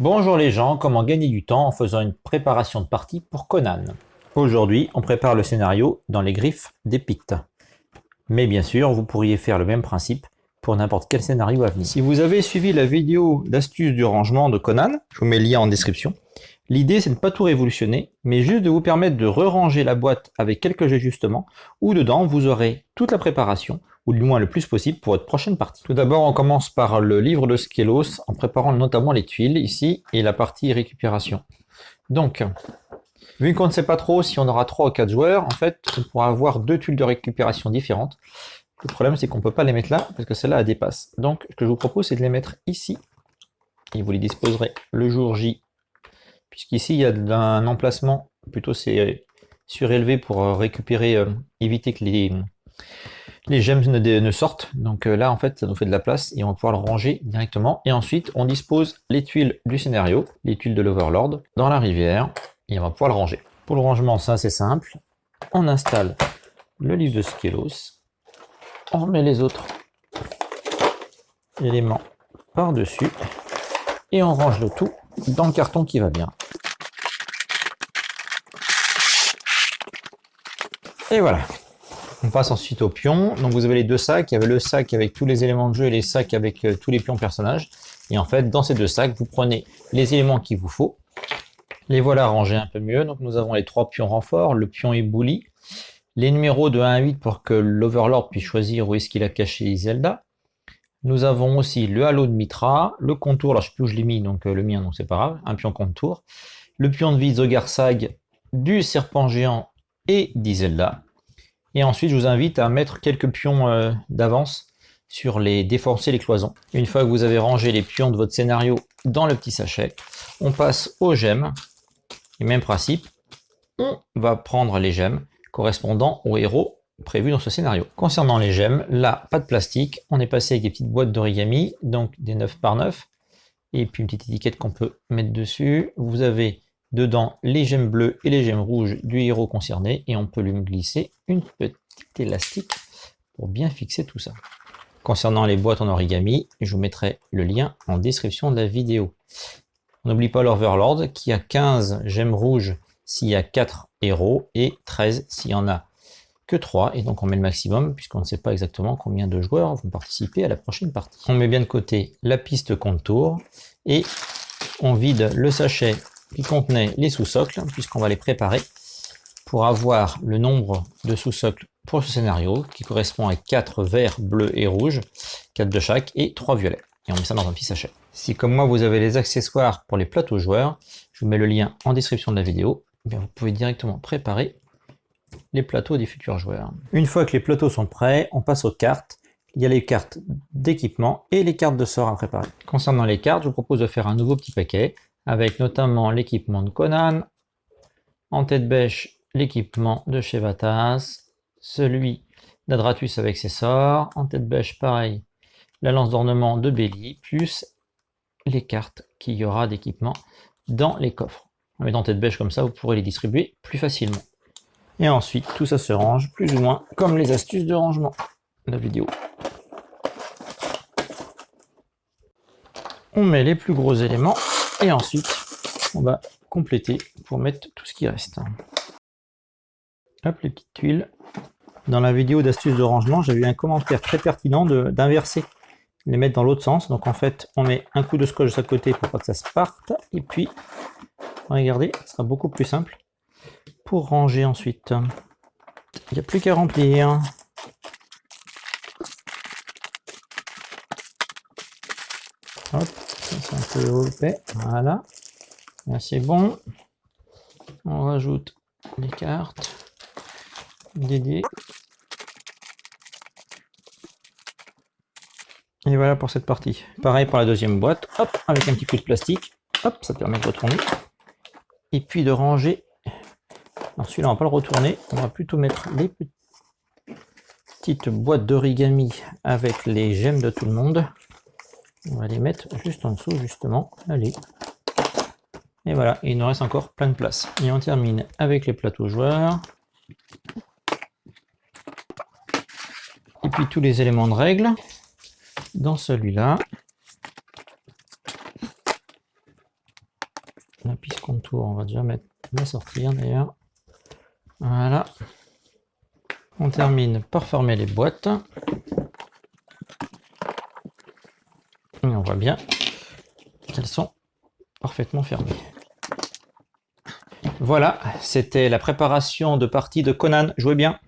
Bonjour les gens, comment gagner du temps en faisant une préparation de partie pour Conan? Aujourd'hui, on prépare le scénario dans les griffes des Pictes. Mais bien sûr, vous pourriez faire le même principe pour n'importe quel scénario à venir. Si vous avez suivi la vidéo d'astuce du rangement de Conan, je vous mets le lien en description, l'idée c'est de ne pas tout révolutionner, mais juste de vous permettre de re-ranger la boîte avec quelques ajustements, où dedans vous aurez toute la préparation, ou du moins le plus possible pour votre prochaine partie. Tout d'abord, on commence par le livre de Skelos, en préparant notamment les tuiles ici, et la partie récupération. Donc, vu qu'on ne sait pas trop si on aura 3 ou 4 joueurs, en fait, on pourra avoir deux tuiles de récupération différentes. Le problème, c'est qu'on ne peut pas les mettre là, parce que celle-là, dépasse. Donc, ce que je vous propose, c'est de les mettre ici. Et vous les disposerez le jour J. Puisqu'ici, il y a un emplacement, plutôt c'est surélevé pour euh, récupérer, euh, éviter que les, gemmes ne, sortent. Donc euh, là, en fait, ça nous fait de la place et on va pouvoir le ranger directement. Et ensuite, on dispose les tuiles du scénario, les tuiles de l'Overlord, dans la rivière. Et on va pouvoir le ranger. Pour le rangement, ça c'est simple. On installe le livre de Skelos on remet les autres éléments par-dessus et on range le tout dans le carton qui va bien. Et voilà. On passe ensuite au pion. Donc vous avez les deux sacs. Il y avait le sac avec tous les éléments de jeu et les sacs avec euh, tous les pions personnages. Et en fait, dans ces deux sacs, vous prenez les éléments qu'il vous faut. Les voilà rangés un peu mieux. Donc nous avons les trois pions renforts, le pion ébouli, les numéros de 1 à 8 pour que l'Overlord puisse choisir où est-ce qu'il a caché Zelda. Nous avons aussi le halo de Mitra, le contour, là je sais plus où je l'ai mis, donc euh, le mien, donc c'est pas grave, un pion contour, le pion de vie Zogarsag, du serpent géant et d'Izelda. Et ensuite, je vous invite à mettre quelques pions euh, d'avance sur les défoncer les cloisons. Une fois que vous avez rangé les pions de votre scénario dans le petit sachet, on passe aux gemmes. Et même principe, on va prendre les gemmes correspondant au héros prévu dans ce scénario. Concernant les gemmes, là, pas de plastique, on est passé avec des petites boîtes d'origami, donc des 9 par 9, et puis une petite étiquette qu'on peut mettre dessus. Vous avez dedans les gemmes bleues et les gemmes rouges du héros concerné, et on peut lui glisser une petite élastique pour bien fixer tout ça. Concernant les boîtes en origami, je vous mettrai le lien en description de la vidéo. On n'oublie pas l'Overlord qui a 15 gemmes rouges s'il y a 4 héros et 13 s'il y en a que 3. Et donc on met le maximum puisqu'on ne sait pas exactement combien de joueurs vont participer à la prochaine partie. On met bien de côté la piste contour et on vide le sachet qui contenait les sous-socles puisqu'on va les préparer pour avoir le nombre de sous-socles pour ce scénario qui correspond à 4 verts, bleus et rouges, 4 de chaque et 3 violets. Et on met ça dans un petit sachet. Si comme moi vous avez les accessoires pour les plateaux joueurs, je vous mets le lien en description de la vidéo eh vous pouvez directement préparer les plateaux des futurs joueurs. Une fois que les plateaux sont prêts, on passe aux cartes. Il y a les cartes d'équipement et les cartes de sort à préparer. Concernant les cartes, je vous propose de faire un nouveau petit paquet avec notamment l'équipement de Conan, en tête bêche l'équipement de Chevatas, celui d'Adratus avec ses sorts, en tête bêche pareil la lance d'ornement de Belly, plus les cartes qu'il y aura d'équipement dans les coffres. En mettant tête bêche comme ça, vous pourrez les distribuer plus facilement. Et ensuite, tout ça se range plus ou moins comme les astuces de rangement de la vidéo. On met les plus gros éléments et ensuite, on va compléter pour mettre tout ce qui reste. Hop, les petites tuiles. Dans la vidéo d'astuces de rangement, j'ai eu un commentaire très pertinent d'inverser, les mettre dans l'autre sens. Donc en fait, on met un coup de scotch de chaque côté pour pas que ça se parte. Et puis, Regardez, ce sera beaucoup plus simple pour ranger ensuite. Il n'y a plus qu'à remplir. Hop, Voilà. Là, c'est bon. On rajoute les cartes, dés. Et voilà pour cette partie. Pareil pour la deuxième boîte. Hop, avec un petit coup de plastique. Hop, ça permet de retourner et puis de ranger. Alors celui-là, on va pas le retourner, on va plutôt mettre les petites boîtes d'origami avec les gemmes de tout le monde. On va les mettre juste en dessous, justement. Allez. Et voilà, il nous reste encore plein de place. Et on termine avec les plateaux joueurs. Et puis tous les éléments de règle dans celui-là. La piste contour, on va déjà mettre la sortir d'ailleurs. Voilà. On termine par fermer les boîtes. On voit bien qu'elles sont parfaitement fermées. Voilà, c'était la préparation de partie de Conan. Jouez bien